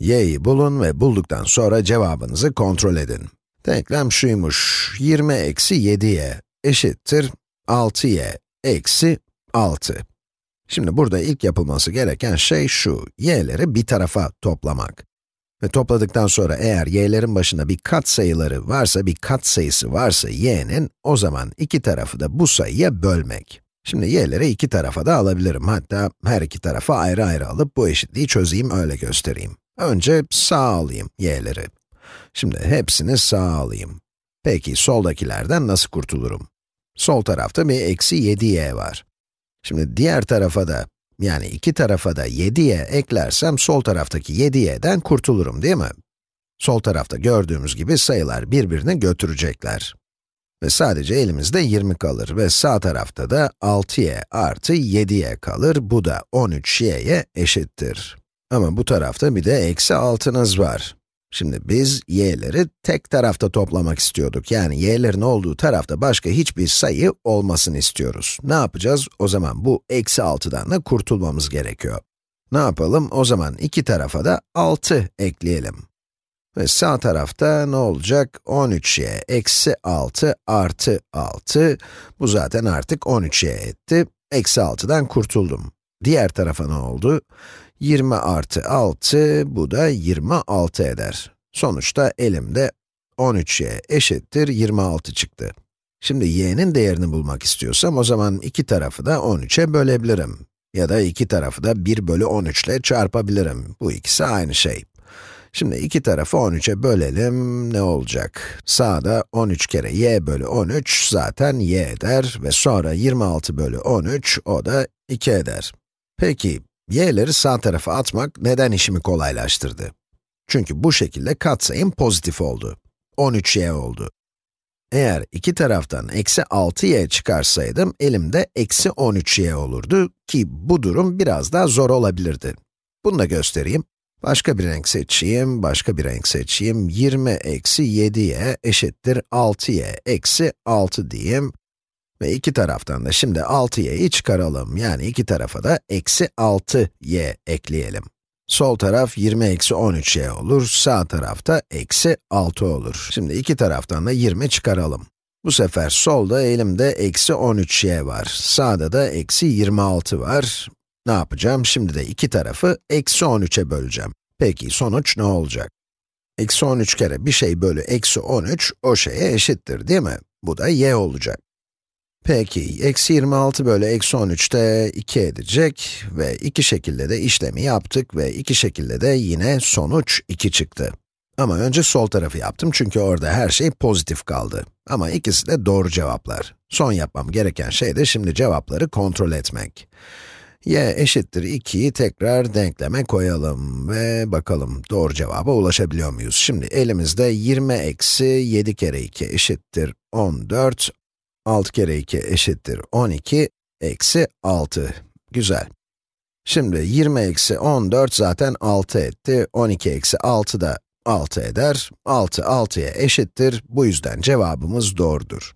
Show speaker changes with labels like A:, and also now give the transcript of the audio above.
A: y'yi bulun ve bulduktan sonra cevabınızı kontrol edin. Denklem şuymuş, 20 eksi 7y eşittir 6y eksi 6. Şimdi burada ilk yapılması gereken şey şu, y'leri bir tarafa toplamak. Ve topladıktan sonra eğer y'lerin başında bir kat sayıları varsa, bir kat sayısı varsa y'nin, o zaman iki tarafı da bu sayıya bölmek. Şimdi y'leri iki tarafa da alabilirim. Hatta her iki tarafa ayrı ayrı alıp bu eşitliği çözeyim, öyle göstereyim. Önce sağ alayım y'leri. Şimdi hepsini sağ alayım. Peki soldakilerden nasıl kurtulurum? Sol tarafta bir eksi 7y var. Şimdi diğer tarafa da, yani iki tarafa da 7y eklersem sol taraftaki 7y'den kurtulurum değil mi? Sol tarafta gördüğümüz gibi sayılar birbirini götürecekler. Ve sadece elimizde 20 kalır ve sağ tarafta da 6y artı 7y kalır. Bu da 13y'ye eşittir. Ama bu tarafta bir de eksi 6'nız var. Şimdi biz y'leri tek tarafta toplamak istiyorduk. Yani y'lerin olduğu tarafta başka hiçbir sayı olmasını istiyoruz. Ne yapacağız? O zaman bu eksi 6'dan da kurtulmamız gerekiyor. Ne yapalım? O zaman iki tarafa da 6 ekleyelim. Ve sağ tarafta ne olacak? 13y eksi 6 artı 6. Bu zaten artık 13y etti. Eksi 6'dan kurtuldum. Diğer tarafa ne oldu? 20 artı 6, bu da 26 eder. Sonuçta elimde 13y eşittir 26 çıktı. Şimdi y'nin değerini bulmak istiyorsam o zaman iki tarafı da 13'e bölebilirim. Ya da iki tarafı da 1 bölü 13 ile çarpabilirim. Bu ikisi aynı şey. Şimdi iki tarafı 13'e bölelim, ne olacak? Sağda 13 kere y bölü 13 zaten y eder ve sonra 26 bölü 13, o da 2 eder. Peki, y'leri sağ tarafa atmak neden işimi kolaylaştırdı? Çünkü bu şekilde katsayım pozitif oldu. 13y oldu. Eğer iki taraftan eksi 6y çıkarsaydım, elimde eksi 13y olurdu ki bu durum biraz daha zor olabilirdi. Bunu da göstereyim. Başka bir renk seçeyim, başka bir renk seçeyim. 20 eksi 7y eşittir 6y eksi 6 diyeyim. Ve iki taraftan da şimdi 6y'yi çıkaralım. Yani iki tarafa da eksi 6y ekleyelim. Sol taraf 20 eksi 13y olur, sağ tarafta eksi 6 olur. Şimdi iki taraftan da 20 çıkaralım. Bu sefer solda elimde eksi 13y var, sağda da eksi 26 var. Ne yapacağım? Şimdi de iki tarafı eksi 13'e böleceğim. Peki sonuç ne olacak? Eksi 13 kere bir şey bölü eksi 13, o şeye eşittir değil mi? Bu da y olacak. Peki, eksi 26 bölü eksi 13 de 2 edecek ve iki şekilde de işlemi yaptık ve iki şekilde de yine sonuç 2 çıktı. Ama önce sol tarafı yaptım çünkü orada her şey pozitif kaldı. Ama ikisi de doğru cevaplar. Son yapmam gereken şey de şimdi cevapları kontrol etmek. y eşittir 2'yi tekrar denkleme koyalım ve bakalım doğru cevaba ulaşabiliyor muyuz? Şimdi elimizde 20 eksi 7 kere 2 eşittir 14 6 kere 2 eşittir 12, eksi 6. Güzel. Şimdi 20 eksi 14 zaten 6 etti, 12 eksi 6 da 6 eder. 6, 6'ya eşittir, bu yüzden cevabımız doğrudur.